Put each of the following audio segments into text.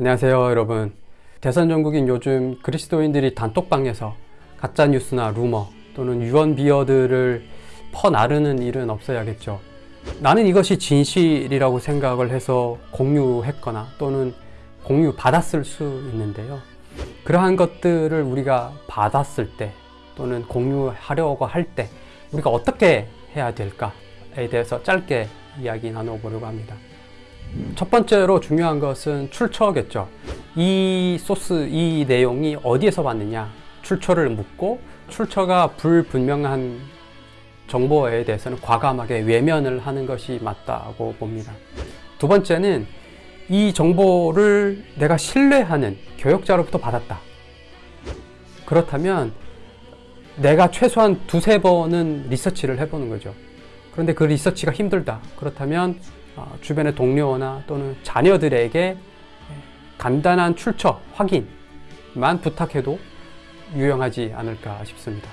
안녕하세요 여러분. 대선 전국인 요즘 그리스도인들이 단톡방에서 가짜뉴스나 루머 또는 유언비어들을 퍼나르는 일은 없어야겠죠. 나는 이것이 진실이라고 생각을 해서 공유했거나 또는 공유 받았을 수 있는데요. 그러한 것들을 우리가 받았을 때 또는 공유하려고 할 때 우리가 어떻게 해야 될까에 대해서 짧게 이야기 나눠보려고 합니다 첫 번째로 중요한 것은 출처겠죠. 이 소스, 이 내용이 어디에서 왔느냐 출처를 묻고 출처가 불분명한 정보에 대해서는 과감하게 외면을 하는 것이 맞다고 봅니다. 두 번째는 이 정보를 내가 신뢰하는 교역자로부터 받았다. 그렇다면 내가 최소한 두세 번은 리서치를 해보는 거죠. 그런데 그 리서치가 힘들다. 그렇다면 어, 주변의 동료나 또는 자녀들에게 간단한 출처 확인만 부탁해도 유용하지 않을까 싶습니다.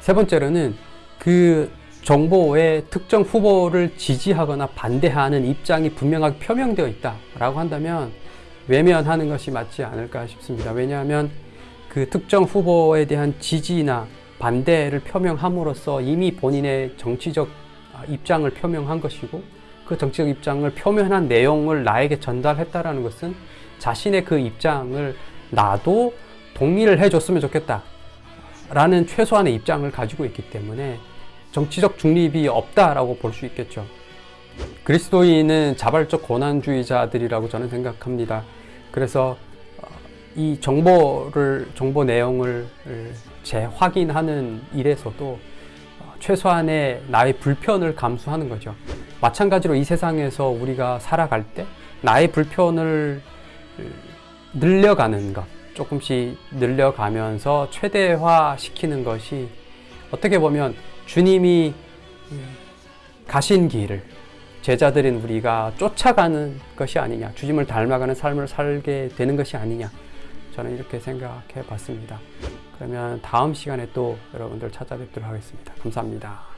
세 번째로는 그 정보의 특정 후보를 지지하거나 반대하는 입장이 분명하게 표명되어 있다라고 한다면 외면하는 것이 맞지 않을까 싶습니다. 왜냐하면 그 특정 후보에 대한 지지나 반대를 표명함으로써 이미 본인의 정치적 입장을 표명한 것이고 그 정치적 입장을 표면한 내용을 나에게 전달했다라는 것은 자신의 그 입장을 나도 동의를 해줬으면 좋겠다 라는 최소한의 입장을 가지고 있기 때문에 정치적 중립이 없다라고 볼 수 있겠죠. 그리스도인은 자발적 권한주의자들이라고 저는 생각합니다. 그래서 어, 이 정보를 정보 내용을 재확인하는 일에서도 어, 최소한의 나의 불편을 감수하는 거죠. 마찬가지로 이 세상에서 우리가 살아갈 때 나의 불편을 늘려가는 것 조금씩 늘려가면서 최대화 시키는 것이 어떻게 보면 주님이 가신 길을 제자들인 우리가 쫓아가는 것이 아니냐 주님을 닮아가는 삶을 살게 되는 것이 아니냐 저는 이렇게 생각해 봤습니다. 그러면 다음 시간에 또 여러분들 찾아뵙도록 하겠습니다. 감사합니다